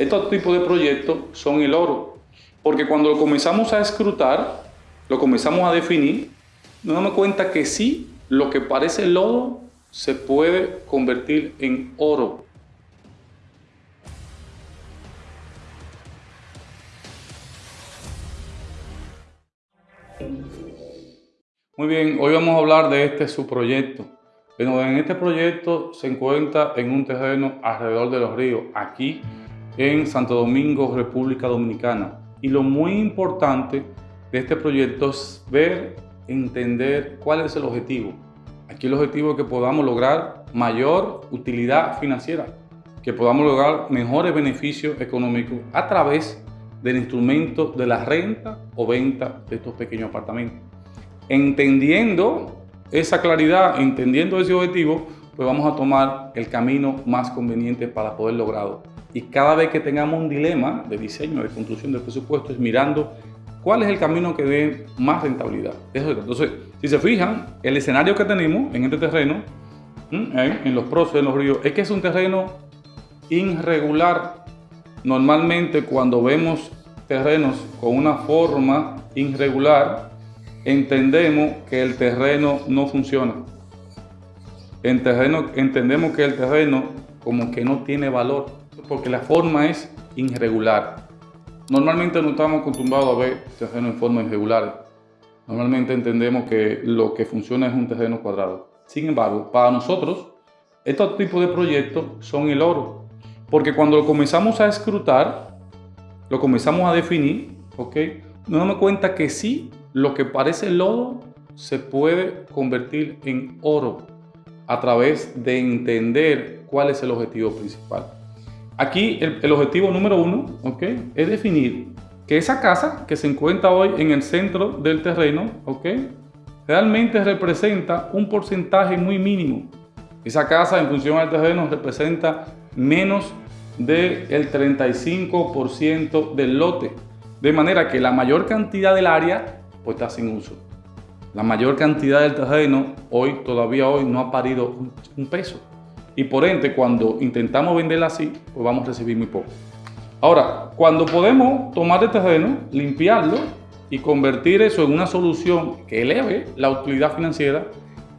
Estos tipos de proyectos son el oro, porque cuando lo comenzamos a escrutar, lo comenzamos a definir, nos damos cuenta que sí, lo que parece lodo se puede convertir en oro. Muy bien, hoy vamos a hablar de este subproyecto. En este proyecto se encuentra en un terreno alrededor de los ríos, aquí en Santo Domingo, República Dominicana. Y lo muy importante de este proyecto es ver, entender cuál es el objetivo. Aquí el objetivo es que podamos lograr mayor utilidad financiera, que podamos lograr mejores beneficios económicos a través del instrumento de la renta o venta de estos pequeños apartamentos. Entendiendo esa claridad, entendiendo ese objetivo, pues vamos a tomar el camino más conveniente para poder lograrlo. Y cada vez que tengamos un dilema de diseño, de construcción del presupuesto, es mirando cuál es el camino que dé más rentabilidad. Entonces, si se fijan, el escenario que tenemos en este terreno, en los procesos, en los ríos, es que es un terreno irregular. Normalmente cuando vemos terrenos con una forma irregular, entendemos que el terreno no funciona. Entendemos que el terreno como que no tiene valor porque la forma es irregular. Normalmente no estamos acostumbrados a ver terrenos en forma irregular. Normalmente entendemos que lo que funciona es un terreno cuadrado. Sin embargo, para nosotros, estos tipos de proyectos son el oro. Porque cuando lo comenzamos a escrutar, lo comenzamos a definir, ¿ok? Nos damos cuenta que sí, lo que parece lodo se puede convertir en oro a través de entender cuál es el objetivo principal. Aquí el, objetivo número uno ¿okay? es definir que esa casa que se encuentra hoy en el centro del terreno ¿okay? realmente representa un porcentaje muy mínimo. Esa casa en función al terreno representa menos del 35% del lote. De manera que la mayor cantidad del área pues, está sin uso. La mayor cantidad del terreno hoy, todavía hoy, no ha parido un peso y por ende cuando intentamos venderla así, pues vamos a recibir muy poco. Ahora, cuando podemos tomar el terreno, limpiarlo y convertir eso en una solución que eleve la utilidad financiera,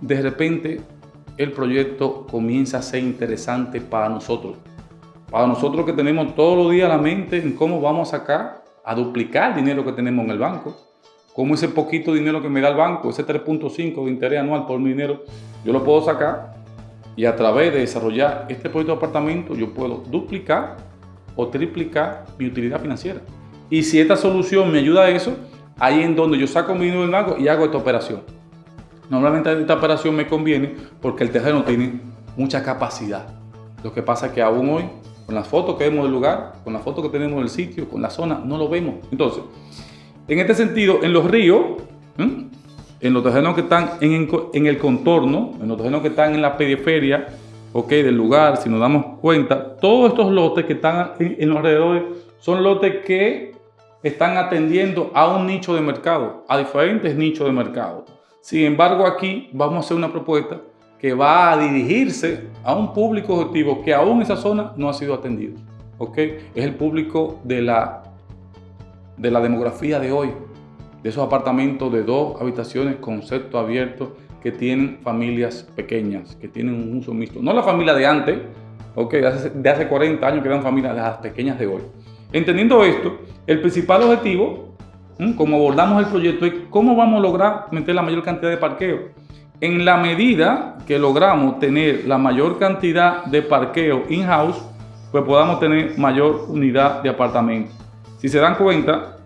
de repente el proyecto comienza a ser interesante para nosotros. Para nosotros que tenemos todos los días la mente en cómo vamos a sacar, a duplicar el dinero que tenemos en el banco, cómo ese poquito dinero que me da el banco, ese 3.5 de interés anual por mi dinero, yo lo puedo sacar y a través de desarrollar este proyecto de apartamento yo puedo duplicar o triplicar mi utilidad financiera. Y si esta solución me ayuda a eso, ahí en donde yo saco mi dinero del y hago esta operación. Normalmente esta operación me conviene porque el terreno tiene mucha capacidad. Lo que pasa es que aún hoy, con las fotos que vemos del lugar, con las fotos que tenemos del sitio, con la zona, no lo vemos. Entonces, en este sentido, en los ríos, en los terrenos que están en, el contorno, en los terrenos que están en la periferia, ok, del lugar, si nos damos cuenta, todos estos lotes que están en, los alrededores son lotes que están atendiendo a un nicho de mercado, a diferentes nichos de mercado. Sin embargo, aquí vamos a hacer una propuesta que va a dirigirse a un público objetivo que aún esa zona no ha sido atendido. ¿ok? Es el público de la, de la demografía de hoy, de esos apartamentos de dos habitaciones, concepto abierto, que tienen familias pequeñas, que tienen un uso mixto. No la familia de antes, okay, de, hace, de hace 40 años que eran familias las pequeñas de hoy. Entendiendo esto, el principal objetivo, como abordamos el proyecto, es cómo vamos a lograr meter la mayor cantidad de parqueo. En la medida que logramos tener la mayor cantidad de parqueo in-house, pues podamos tener mayor unidad de apartamentos. Si se dan cuenta,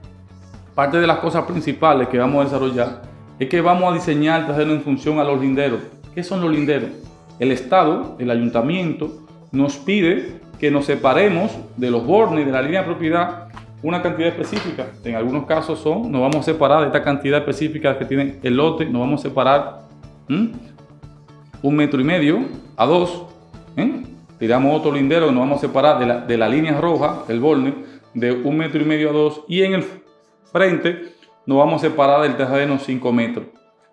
Parte de las cosas principales que vamos a desarrollar es que vamos a diseñar el en función a los linderos. ¿Qué son los linderos? El Estado, el Ayuntamiento, nos pide que nos separemos de los bornes de la línea de propiedad una cantidad específica. En algunos casos son, nos vamos a separar de esta cantidad específica que tiene el lote, nos vamos a separar un metro y medio a dos. Tiramos otro lindero, nos vamos a separar de la, de la línea roja, el borne, de un metro y medio a dos. Y en el frente, nos vamos a separar del terreno 5 metros.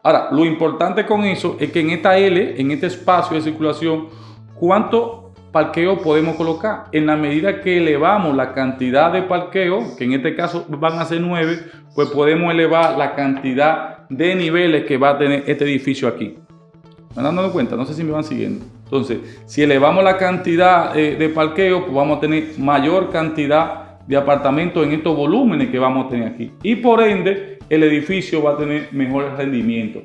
Ahora, lo importante con eso es que en esta L, en este espacio de circulación, ¿cuánto parqueo podemos colocar. En la medida que elevamos la cantidad de parqueo, que en este caso van a ser nueve, pues podemos elevar la cantidad de niveles que va a tener este edificio aquí. ¿Me dando cuenta? No sé si me van siguiendo. Entonces, si elevamos la cantidad eh, de parqueo, pues vamos a tener mayor cantidad de apartamentos en estos volúmenes que vamos a tener aquí. Y por ende, el edificio va a tener mejores rendimientos.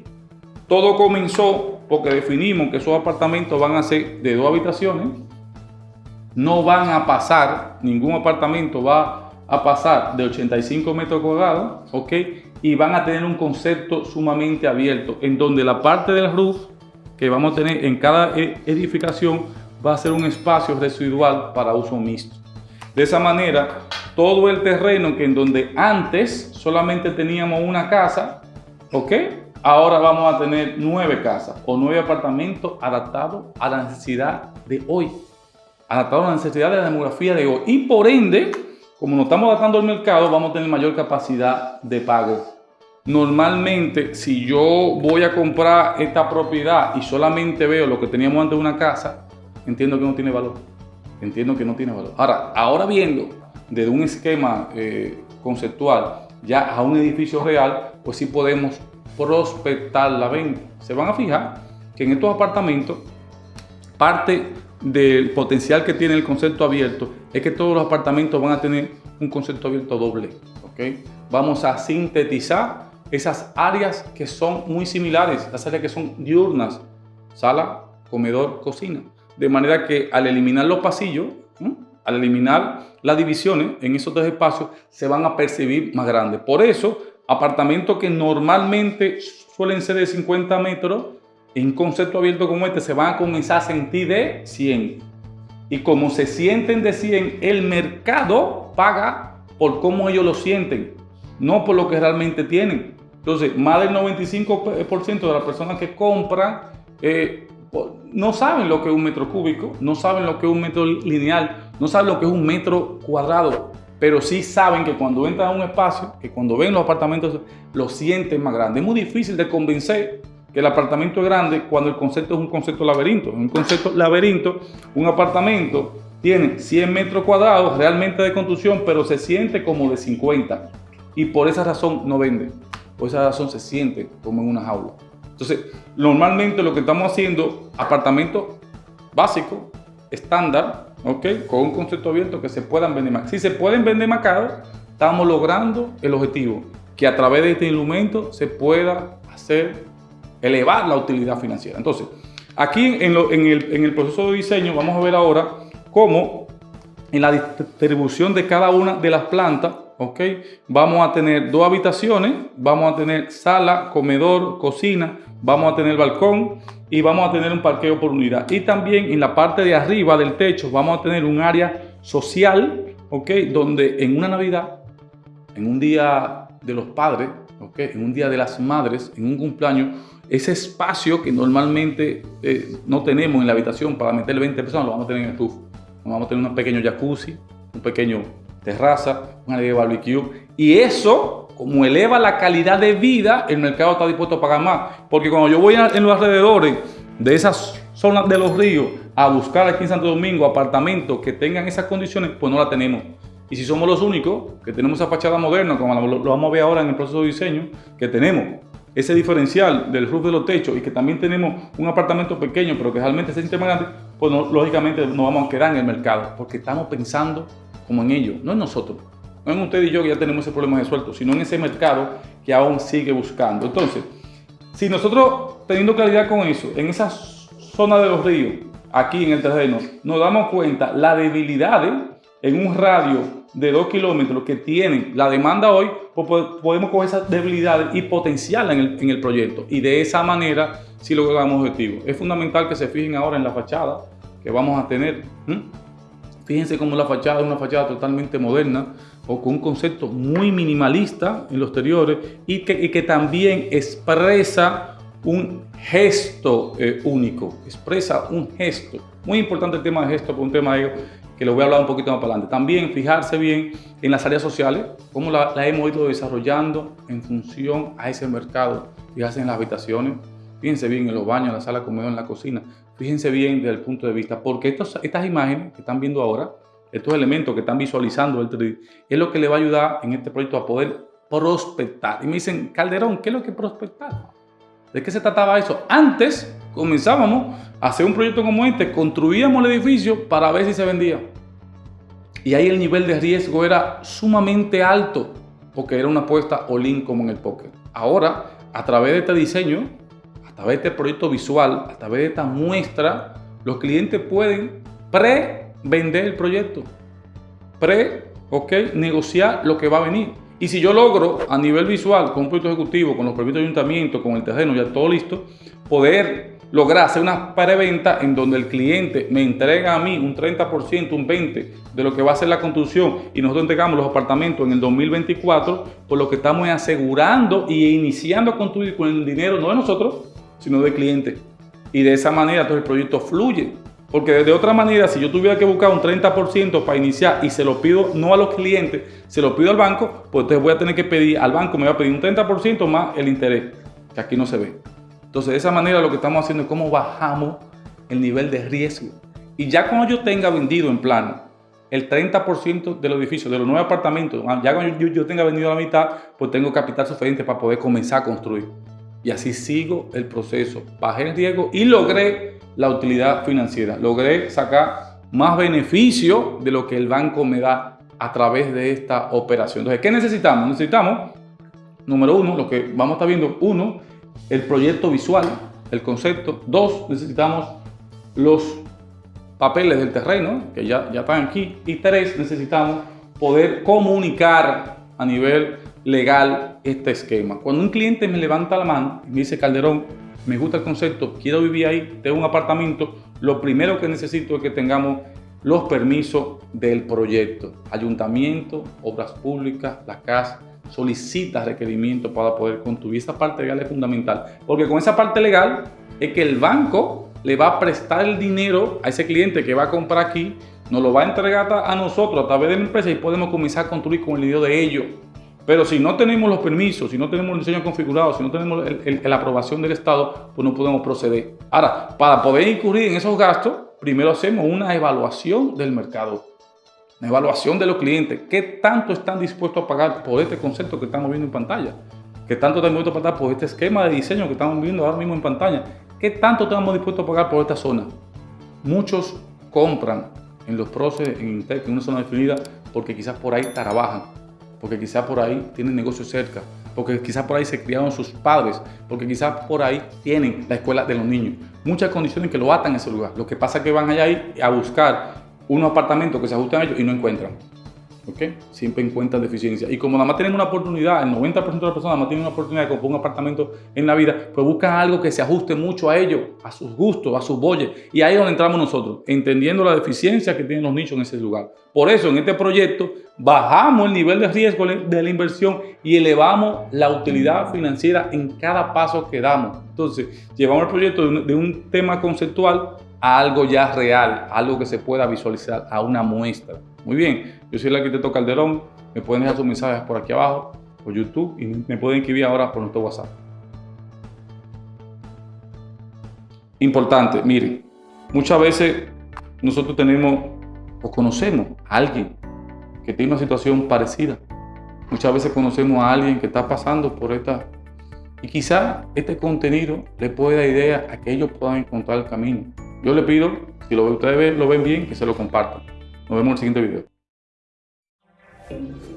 Todo comenzó porque definimos que esos apartamentos van a ser de dos habitaciones, no van a pasar, ningún apartamento va a pasar de 85 metros cuadrados, ¿ok? Y van a tener un concepto sumamente abierto, en donde la parte del roof que vamos a tener en cada e-, edificación va a ser un espacio residual para uso mixto. De esa manera, todo el terreno que en donde antes solamente teníamos una casa, ¿ok? Ahora vamos a tener nueve casas o nueve apartamentos adaptados a la necesidad de hoy adaptado a la necesidad de la demografía de hoy. Y por ende, como nos estamos adaptando al mercado, vamos a tener mayor capacidad de pago. Normalmente, si yo voy a comprar esta propiedad y solamente veo lo que teníamos antes de una casa, entiendo que no tiene valor. Entiendo que no tiene valor. Ahora, ahora viendo desde un esquema eh, conceptual ya a un edificio real, pues sí podemos prospectar la venta. Se van a fijar que en estos apartamentos parte del potencial que tiene el concepto abierto es que todos los apartamentos van a tener un concepto abierto doble. ¿okay? Vamos a sintetizar esas áreas que son muy similares, las áreas que son diurnas, sala, comedor, cocina. De manera que al eliminar los pasillos, al eliminar las divisiones en esos dos espacios, se van a percibir más grandes. Por eso, apartamentos que normalmente suelen ser de 50 metros, en concepto abierto como este se van a comenzar a sentir de 100. Y como se sienten de 100, el mercado paga por cómo ellos lo sienten, no por lo que realmente tienen. Entonces, más del 95% de las personas que compran eh, no saben lo que es un metro cúbico, no saben lo que es un metro lineal, no saben lo que es un metro cuadrado, pero sí saben que cuando entran a un espacio, que cuando ven los apartamentos, lo sienten más grande. Es muy difícil de convencer que el apartamento es grande cuando el concepto es un concepto laberinto. En un concepto laberinto, un apartamento tiene 100 metros cuadrados realmente de construcción, pero se siente como de 50. Y por esa razón no vende. Por esa razón se siente como en una jaula. Entonces, normalmente lo que estamos haciendo, apartamentos básicos, estándar, ¿ok? Con un concepto abierto que se puedan vender más. Si se pueden vender más caro, estamos logrando el objetivo, que a través de este instrumento se pueda hacer elevar la utilidad financiera. Entonces, aquí en, el, proceso de diseño vamos a ver ahora cómo en la distribución de cada una de las plantas, ¿ok? Vamos a tener dos habitaciones, vamos a tener sala, comedor, cocina, vamos a tener balcón y vamos a tener un parqueo por unidad. Y también en la parte de arriba del techo vamos a tener un área social, ¿ok? Donde en una Navidad, en un día de los padres, ¿ok? En un día de las madres, en un cumpleaños, ese espacio que normalmente eh, no tenemos en la habitación para meter 20 personas, lo vamos a tener en el estufa. Vamos a tener un pequeño jacuzzi, un pequeño terraza, un área de barbecue. Y eso, como eleva la calidad de vida, el mercado está dispuesto a pagar más. Porque cuando yo voy en los alrededores de esas zonas de los ríos a buscar aquí en Santo Domingo apartamentos que tengan esas condiciones, pues no la tenemos. Y si somos los únicos que tenemos esa fachada moderna, como lo vamos a ver ahora en el proceso de diseño, que tenemos ese diferencial del roof de los techos y que también tenemos un apartamento pequeño, pero que realmente se siente más grande, pues lógicamente nos vamos a quedar en el mercado, porque estamos pensando como en ellos, no en nosotros, no en usted y yo que ya tenemos ese problema resuelto, sino en ese mercado que aún sigue buscando. Entonces, si nosotros teniendo claridad con eso, en esa zona de los ríos, aquí en el terreno, nos damos cuenta la debilidad en un radio de 2 kilómetros que tienen la demanda hoy, pues podemos coger esas debilidades y potenciarla en el, proyecto. Y de esa manera sí logramos objetivos. Es fundamental que se fijen ahora en la fachada que vamos a tener. Fíjense cómo la fachada es una fachada totalmente moderna o con un concepto muy minimalista en los exteriores y que, también expresa un gesto eh, único, expresa un gesto. Muy importante el tema de gesto, por un tema de que lo voy a hablar un poquito más para adelante. También fijarse bien en las áreas sociales, cómo la, hemos ido desarrollando en función a ese mercado. Fijarse en las habitaciones, fíjense bien en los baños, en la sala, comedor, en la cocina. Fíjense bien desde el punto de vista, porque estas imágenes que están viendo ahora, estos elementos que están visualizando el 3D, es lo que le va a ayudar en este proyecto a poder prospectar. Y me dicen, Calderón, ¿qué es lo que prospectar? ¿De qué se trataba eso? Antes comenzábamos a hacer un proyecto como este, construíamos el edificio para ver si se vendía. Y ahí el nivel de riesgo era sumamente alto, porque era una apuesta all-in como en el póker. Ahora, a través de este diseño, través de este proyecto visual, a través de esta muestra, los clientes pueden pre-vender el proyecto, pre, ok, negociar lo que va a venir. Y si yo logro a nivel visual, con un proyecto ejecutivo, con los permisos de ayuntamiento, con el terreno ya todo listo, poder lograr hacer una preventa en donde el cliente me entrega a mí un 30%, un 20% de lo que va a ser la construcción y nosotros entregamos los apartamentos en el 2024, por lo que estamos asegurando y iniciando a construir con el dinero no de nosotros, sino del cliente. Y de esa manera todo el proyecto fluye. Porque de otra manera, si yo tuviera que buscar un 30% para iniciar y se lo pido no a los clientes, se lo pido al banco, pues entonces voy a tener que pedir al banco, me va a pedir un 30% más el interés, que aquí no se ve. Entonces, de esa manera lo que estamos haciendo es cómo bajamos el nivel de riesgo. Y ya cuando yo tenga vendido en plano el 30% del edificio, de los nueve apartamentos, ya cuando yo, yo tenga vendido la mitad, pues tengo capital suficiente para poder comenzar a construir. Y así sigo el proceso. Bajé el riesgo y logré la utilidad financiera. Logré sacar más beneficio de lo que el banco me da a través de esta operación. Entonces, ¿qué necesitamos? Necesitamos, número uno, lo que vamos a estar viendo, uno, el proyecto visual, el concepto. Dos, necesitamos los papeles del terreno, que ya, ya están aquí. Y tres, necesitamos poder comunicar a nivel legal este esquema. Cuando un cliente me levanta la mano y me dice, Calderón, me gusta el concepto, quiero vivir ahí, tengo un apartamento, lo primero que necesito es que tengamos los permisos del proyecto. Ayuntamiento, obras públicas, la casa, solicita requerimientos para poder construir. Esa parte legal es fundamental, porque con esa parte legal es que el banco le va a prestar el dinero a ese cliente que va a comprar aquí, nos lo va a entregar a nosotros a través de la empresa y podemos comenzar a construir con el dinero de ellos. Pero si no tenemos los permisos, si no tenemos el diseño configurado, si no tenemos la aprobación del Estado, pues no podemos proceder. Ahora, para poder incurrir en esos gastos, primero hacemos una evaluación del mercado la evaluación de los clientes, qué tanto están dispuestos a pagar por este concepto que estamos viendo en pantalla, qué tanto están dispuestos a pagar por este esquema de diseño que estamos viendo ahora mismo en pantalla, qué tanto estamos dispuestos a pagar por esta zona. Muchos compran en los procesos, en Intec, en una zona definida, porque quizás por ahí trabajan, porque quizás por ahí tienen negocios cerca, porque quizás por ahí se criaron sus padres, porque quizás por ahí tienen la escuela de los niños. Muchas condiciones que lo atan a ese lugar. Lo que pasa es que van allá a buscar unos apartamentos que se ajustan a ellos y no encuentran. ¿Ok? Siempre encuentran deficiencias. Y como nada más tienen una oportunidad, el 90% de las personas nada más tienen una oportunidad de comprar un apartamento en la vida, pues buscan algo que se ajuste mucho a ellos, a sus gustos, a sus bolles. Y ahí es donde entramos nosotros, entendiendo la deficiencia que tienen los nichos en ese lugar. Por eso, en este proyecto, bajamos el nivel de riesgo de la inversión y elevamos la utilidad financiera en cada paso que damos. Entonces, llevamos el proyecto de un tema conceptual a algo ya real, algo que se pueda visualizar, a una muestra. Muy bien, yo soy el arquitecto Calderón, me pueden dejar sus mensajes por aquí abajo, por YouTube y me pueden escribir ahora por nuestro WhatsApp. Importante, miren, muchas veces nosotros tenemos o conocemos a alguien que tiene una situación parecida. Muchas veces conocemos a alguien que está pasando por esta... Y quizá este contenido le puede dar idea a que ellos puedan encontrar el camino. Yo le pido, si lo, ustedes lo ven bien, que se lo compartan. Nos vemos en el siguiente video. Thank you.